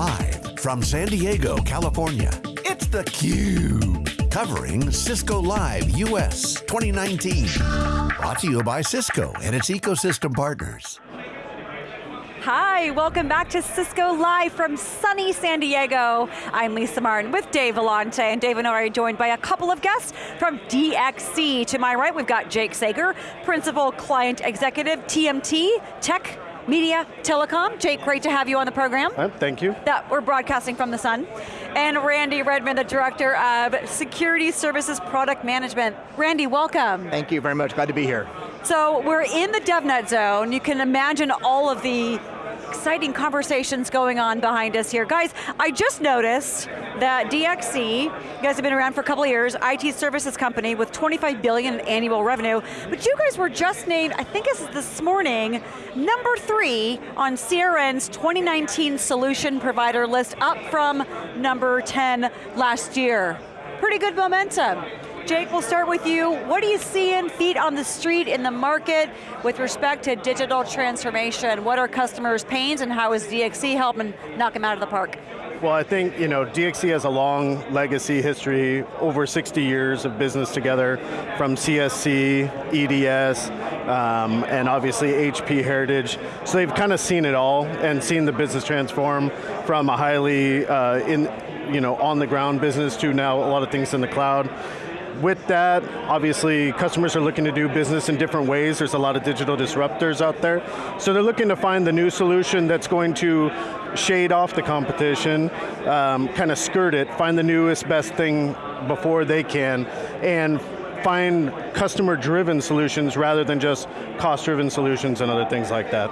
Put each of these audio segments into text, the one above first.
Live from San Diego, California, it's theCUBE. Covering Cisco Live US 2019. Brought to you by Cisco and its ecosystem partners. Hi, welcome back to Cisco Live from sunny San Diego. I'm Lisa Martin with Dave Vellante, and Dave and I are joined by a couple of guests from DXC. To my right, we've got Jake Sager, Principal Client Executive, TMT, Tech, Media, Telecom. Jake, great to have you on the program. Uh, thank you. That we're broadcasting from the sun. And Randy Redmond, the Director of Security Services Product Management. Randy, welcome. Thank you very much, glad to be here. So we're in the DevNet zone. You can imagine all of the exciting conversations going on behind us here. Guys, I just noticed that DXC, you guys have been around for a couple of years, IT services company with 25 billion in annual revenue, but you guys were just named, I think it's this morning, number three on CRN's 2019 solution provider list, up from number 10 last year. Pretty good momentum. Jake, we'll start with you. What are you seeing, feet on the street in the market with respect to digital transformation? What are customers' pains and how is DXC helping knock them out of the park? Well, I think you know DXC has a long legacy history, over 60 years of business together, from CSC, EDS, um, and obviously HP Heritage. So they've kind of seen it all and seen the business transform from a highly uh, in, you know, on the ground business to now a lot of things in the cloud with that, obviously customers are looking to do business in different ways. There's a lot of digital disruptors out there. So they're looking to find the new solution that's going to shade off the competition, um, kind of skirt it, find the newest, best thing before they can, and find customer-driven solutions rather than just cost-driven solutions and other things like that.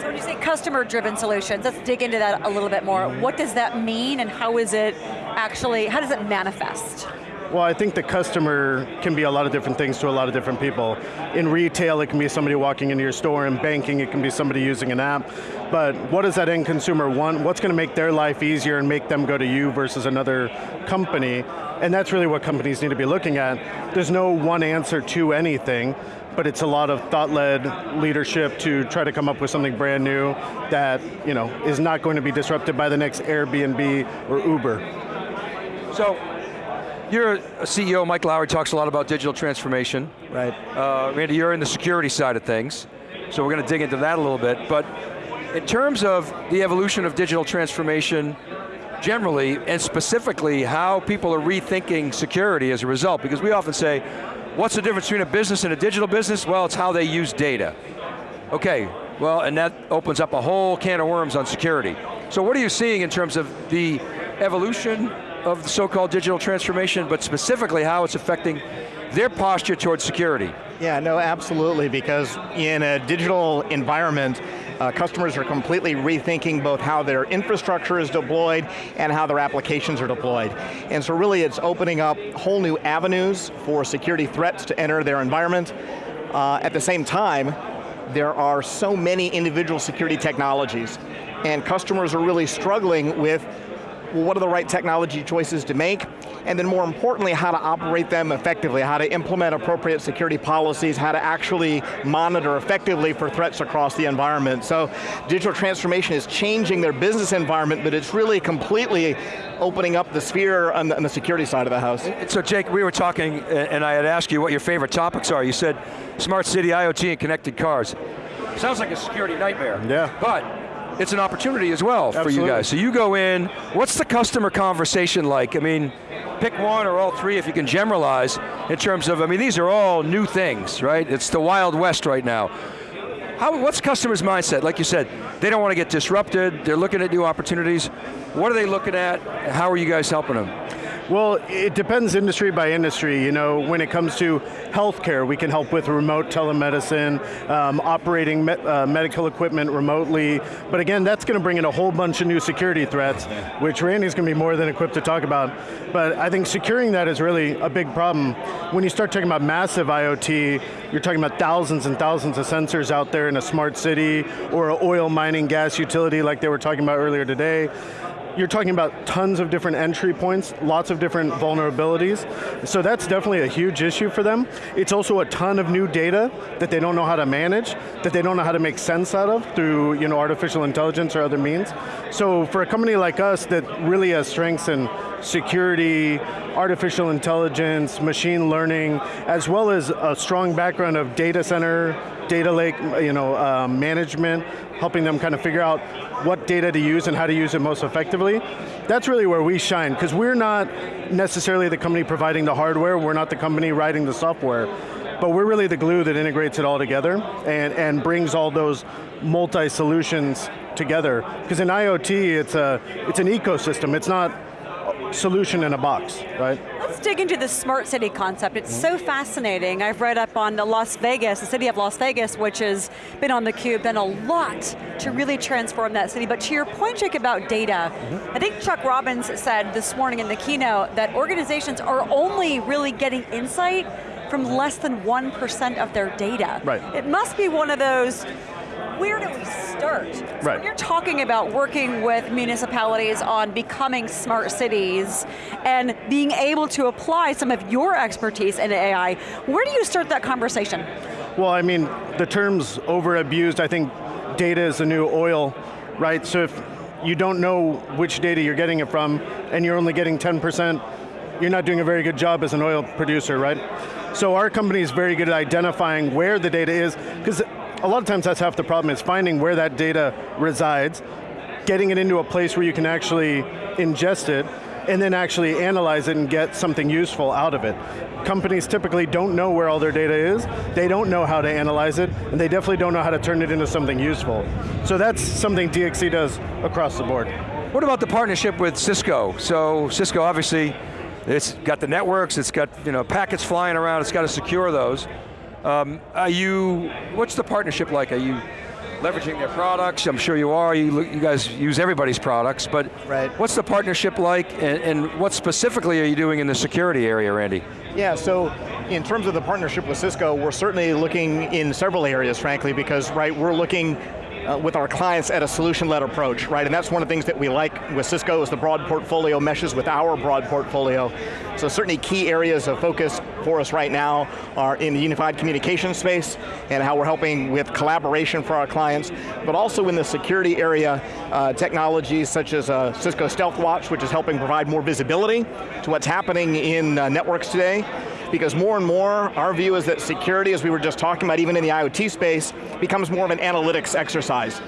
So when you say customer-driven solutions, let's dig into that a little bit more. What does that mean and how is it actually, how does it manifest? Well, I think the customer can be a lot of different things to a lot of different people. In retail, it can be somebody walking into your store. In banking, it can be somebody using an app. But what does that end consumer want? What's going to make their life easier and make them go to you versus another company? And that's really what companies need to be looking at. There's no one answer to anything, but it's a lot of thought-led leadership to try to come up with something brand new that you know, is not going to be disrupted by the next Airbnb or Uber. So, you're a CEO, Mike Lawrie talks a lot about digital transformation. Right. Uh, Randy, you're in the security side of things, so we're going to dig into that a little bit, but in terms of the evolution of digital transformation generally, and specifically how people are rethinking security as a result, because we often say, what's the difference between a business and a digital business? Well, it's how they use data. Okay, well, and that opens up a whole can of worms on security. So what are you seeing in terms of the evolution of the so-called digital transformation, but specifically how it's affecting their posture towards security. Yeah, no, absolutely, because in a digital environment, uh, customers are completely rethinking both how their infrastructure is deployed and how their applications are deployed. And so really it's opening up whole new avenues for security threats to enter their environment. Uh, at the same time, there are so many individual security technologies and customers are really struggling with well, what are the right technology choices to make, and then more importantly, how to operate them effectively, how to implement appropriate security policies, how to actually monitor effectively for threats across the environment. So digital transformation is changing their business environment, but it's really completely opening up the sphere on the, on the security side of the house. So Jake, we were talking, uh, and I had asked you what your favorite topics are. You said smart city, IoT, and connected cars. Sounds like a security nightmare. Yeah. But it's an opportunity as well Absolutely. for you guys. So you go in, what's the customer conversation like? I mean, pick one or all three if you can generalize in terms of, I mean, these are all new things, right? It's the Wild West right now. How, what's customers' mindset? Like you said, they don't want to get disrupted, they're looking at new opportunities. What are they looking at? How are you guys helping them? Well, it depends industry by industry. You know, when it comes to healthcare, we can help with remote telemedicine, um, operating me uh, medical equipment remotely. But again, that's going to bring in a whole bunch of new security threats, which Randy's going to be more than equipped to talk about. But I think securing that is really a big problem. When you start talking about massive IoT, you're talking about thousands and thousands of sensors out there in a smart city or an oil mining gas utility like they were talking about earlier today you're talking about tons of different entry points, lots of different vulnerabilities. So that's definitely a huge issue for them. It's also a ton of new data that they don't know how to manage, that they don't know how to make sense out of through you know, artificial intelligence or other means. So for a company like us that really has strengths in security, artificial intelligence, machine learning, as well as a strong background of data center, data lake you know, uh, management, helping them kind of figure out what data to use and how to use it most effectively. That's really where we shine, because we're not necessarily the company providing the hardware, we're not the company writing the software, but we're really the glue that integrates it all together and, and brings all those multi-solutions together. Because in IoT, it's, a, it's an ecosystem, it's not solution in a box, right? Let's dig into the smart city concept. It's so fascinating. I've read up on the Las Vegas, the city of Las Vegas, which has been on theCUBE, done a lot to really transform that city. But to your point, Jake, about data, mm -hmm. I think Chuck Robbins said this morning in the keynote that organizations are only really getting insight from less than 1% of their data. Right. It must be one of those where do we start? So right. you're talking about working with municipalities on becoming smart cities and being able to apply some of your expertise in AI, where do you start that conversation? Well, I mean, the term's over abused. I think data is the new oil, right? So if you don't know which data you're getting it from and you're only getting 10%, you're not doing a very good job as an oil producer, right? So our company is very good at identifying where the data is, because a lot of times that's half the problem is finding where that data resides, getting it into a place where you can actually ingest it, and then actually analyze it and get something useful out of it. Companies typically don't know where all their data is, they don't know how to analyze it, and they definitely don't know how to turn it into something useful. So that's something DXC does across the board. What about the partnership with Cisco? So Cisco obviously, it's got the networks, it's got you know packets flying around, it's got to secure those. Um, are you, what's the partnership like? Are you leveraging their products? I'm sure you are, you, you guys use everybody's products, but right. what's the partnership like and, and what specifically are you doing in the security area, Randy? Yeah, so in terms of the partnership with Cisco, we're certainly looking in several areas, frankly, because right, we're looking uh, with our clients at a solution-led approach, right? And that's one of the things that we like with Cisco is the broad portfolio meshes with our broad portfolio. So certainly key areas of focus for us right now are in the unified communication space and how we're helping with collaboration for our clients, but also in the security area, uh, technologies such as uh, Cisco Stealth Watch, which is helping provide more visibility to what's happening in uh, networks today, because more and more, our view is that security, as we were just talking about, even in the IoT space, becomes more of an analytics exercise.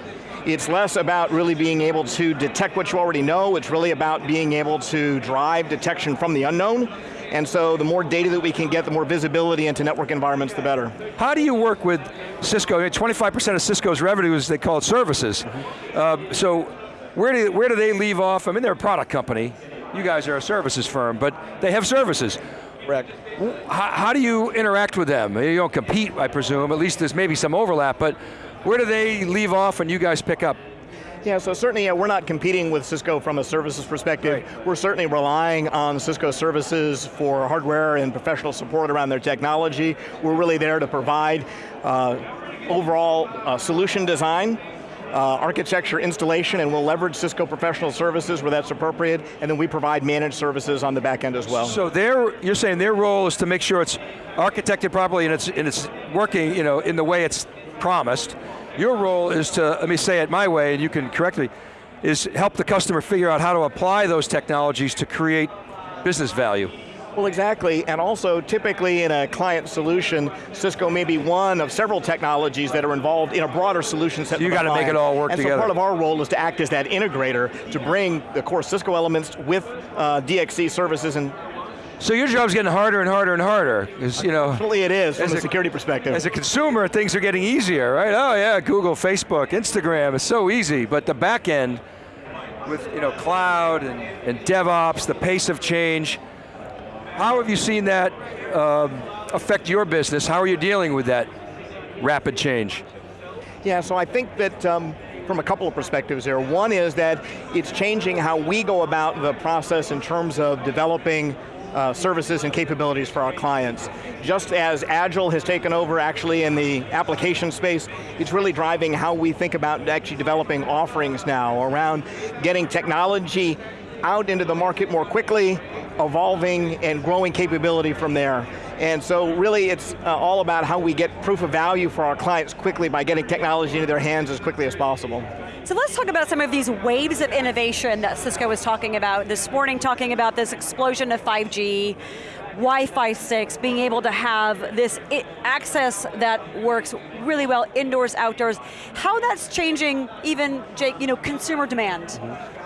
It's less about really being able to detect what you already know, it's really about being able to drive detection from the unknown, and so the more data that we can get, the more visibility into network environments, the better. How do you work with Cisco? 25% of Cisco's revenue is, they call it services. Mm -hmm. um, so where do, where do they leave off? I mean, they're a product company. You guys are a services firm, but they have services. Correct. How, how, do you interact with them? You don't compete, I presume, at least there's maybe some overlap, but where do they leave off and you guys pick up? Yeah, so certainly yeah, we're not competing with Cisco from a services perspective. Right. We're certainly relying on Cisco services for hardware and professional support around their technology. We're really there to provide uh, overall uh, solution design uh, architecture installation and we'll leverage Cisco professional services where that's appropriate and then we provide managed services on the back end as well. So you're saying their role is to make sure it's architected properly and it's, and it's working you know, in the way it's promised. Your role is to, let me say it my way and you can correct me, is help the customer figure out how to apply those technologies to create business value. Well, exactly, and also typically in a client solution, Cisco may be one of several technologies that are involved in a broader solution set. So you got to make it all work and together. And so part of our role is to act as that integrator to bring the core Cisco elements with uh, DXC services and so your job's getting harder and harder and harder. You know, Absolutely it is, from a security perspective. As a consumer, things are getting easier, right? Oh yeah, Google, Facebook, Instagram, it's so easy, but the back end, with you know, cloud and, and DevOps, the pace of change, how have you seen that um, affect your business? How are you dealing with that rapid change? Yeah, so I think that um, from a couple of perspectives there. One is that it's changing how we go about the process in terms of developing uh, services and capabilities for our clients. Just as Agile has taken over actually in the application space, it's really driving how we think about actually developing offerings now around getting technology out into the market more quickly, evolving and growing capability from there. And so really it's uh, all about how we get proof of value for our clients quickly by getting technology into their hands as quickly as possible. So let's talk about some of these waves of innovation that Cisco was talking about this morning, talking about this explosion of 5G, Wi-Fi 6, being able to have this access that works really well indoors, outdoors. How that's changing even, Jake, you know, consumer demand. Mm -hmm.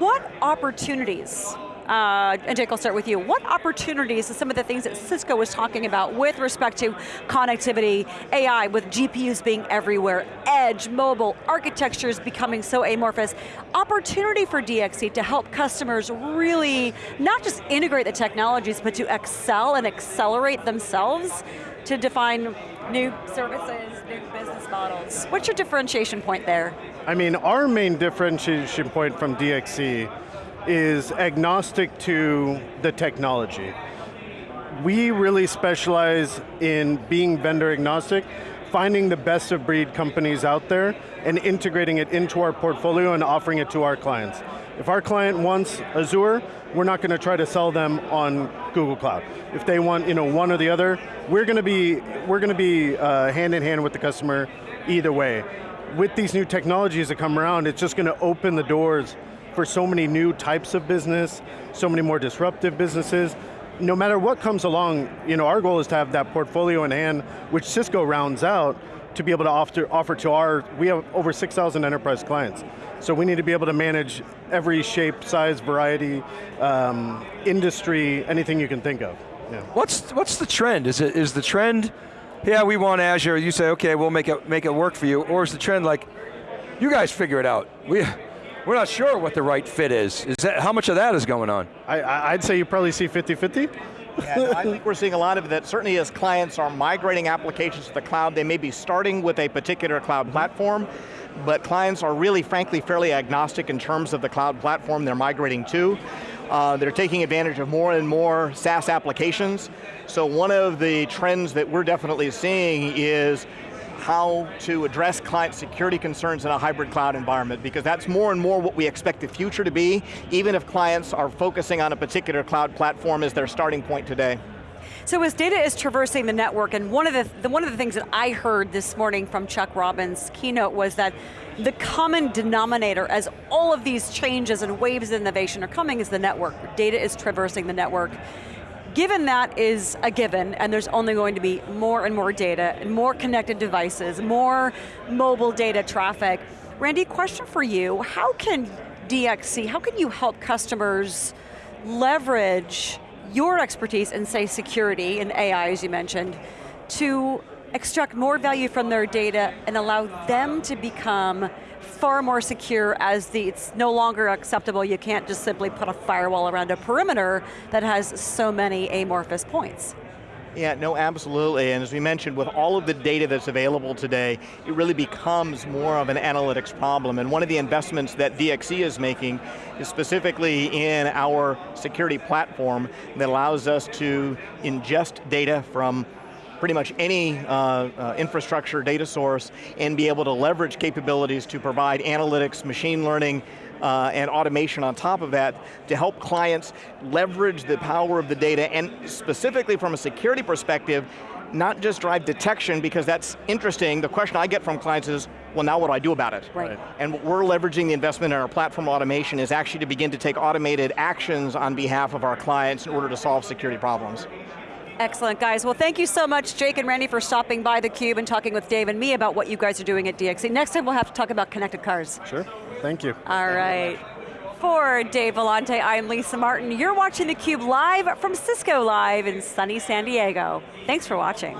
What opportunities uh, and Jake, I'll start with you. What opportunities, some of the things that Cisco was talking about with respect to connectivity, AI, with GPUs being everywhere, edge, mobile, architectures becoming so amorphous, opportunity for DXC to help customers really not just integrate the technologies, but to excel and accelerate themselves to define new services, new business models. What's your differentiation point there? I mean, our main differentiation point from DXC is agnostic to the technology. We really specialize in being vendor agnostic, finding the best of breed companies out there and integrating it into our portfolio and offering it to our clients. If our client wants Azure, we're not going to try to sell them on Google Cloud. If they want you know, one or the other, we're going to be, we're going to be uh, hand in hand with the customer either way. With these new technologies that come around, it's just going to open the doors for so many new types of business, so many more disruptive businesses. No matter what comes along, you know, our goal is to have that portfolio in hand, which Cisco rounds out, to be able to offer, offer to our, we have over 6,000 enterprise clients. So we need to be able to manage every shape, size, variety, um, industry, anything you can think of. Yeah. What's, what's the trend? Is, it, is the trend, yeah, we want Azure, you say, okay, we'll make it, make it work for you, or is the trend like, you guys figure it out. We, we're not sure what the right fit is. Is that How much of that is going on? I, would say you probably see 50-50. yeah, no, I think we're seeing a lot of that. Certainly as clients are migrating applications to the cloud, they may be starting with a particular cloud platform, but clients are really, frankly, fairly agnostic in terms of the cloud platform they're migrating to. Uh, they're taking advantage of more and more SaaS applications. So one of the trends that we're definitely seeing is how to address client security concerns in a hybrid cloud environment because that's more and more what we expect the future to be, even if clients are focusing on a particular cloud platform as their starting point today. So as data is traversing the network, and one of the, the, one of the things that I heard this morning from Chuck Robbins' keynote was that the common denominator as all of these changes and waves of innovation are coming is the network. Data is traversing the network. Given that is a given, and there's only going to be more and more data, and more connected devices, more mobile data traffic, Randy, question for you, how can DXC, how can you help customers leverage your expertise in say security and AI as you mentioned, to extract more value from their data and allow them to become far more secure as the, it's no longer acceptable, you can't just simply put a firewall around a perimeter that has so many amorphous points. Yeah, no, absolutely, and as we mentioned, with all of the data that's available today, it really becomes more of an analytics problem, and one of the investments that DXC is making is specifically in our security platform that allows us to ingest data from pretty much any uh, uh, infrastructure data source and be able to leverage capabilities to provide analytics, machine learning, uh, and automation on top of that to help clients leverage the power of the data and specifically from a security perspective, not just drive detection because that's interesting. The question I get from clients is, well now what do I do about it? Right. And what we're leveraging the investment in our platform automation is actually to begin to take automated actions on behalf of our clients in order to solve security problems. Excellent, guys. Well, thank you so much, Jake and Randy, for stopping by theCUBE and talking with Dave and me about what you guys are doing at DXC. Next time we'll have to talk about connected cars. Sure, thank you. All right. For Dave Vellante, I'm Lisa Martin. You're watching theCUBE live from Cisco Live in sunny San Diego. Thanks for watching.